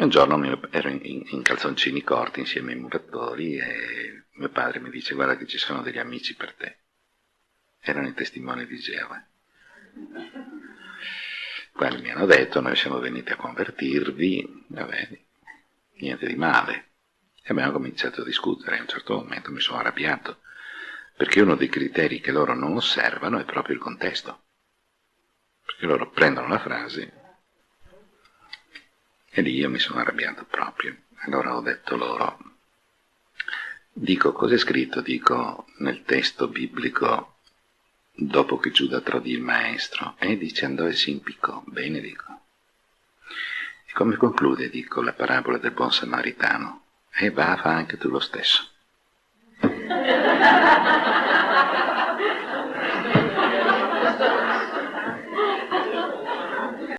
E un giorno ero in, in, in calzoncini corti insieme ai muratori e mio padre mi dice guarda che ci sono degli amici per te. Erano i testimoni di Geova. Quelli mi hanno detto noi siamo venuti a convertirvi, vabbè, niente di male. E abbiamo cominciato a discutere, a un certo momento mi sono arrabbiato, perché uno dei criteri che loro non osservano è proprio il contesto. Perché loro prendono la frase e lì io mi sono arrabbiato proprio. Allora ho detto loro, dico cos'è scritto? Dico nel testo biblico, dopo che Giuda trodì il maestro, e dice andò e si impiccò. Bene, dico. E come conclude, dico, la parabola del buon samaritano? E va, fa anche tu lo stesso.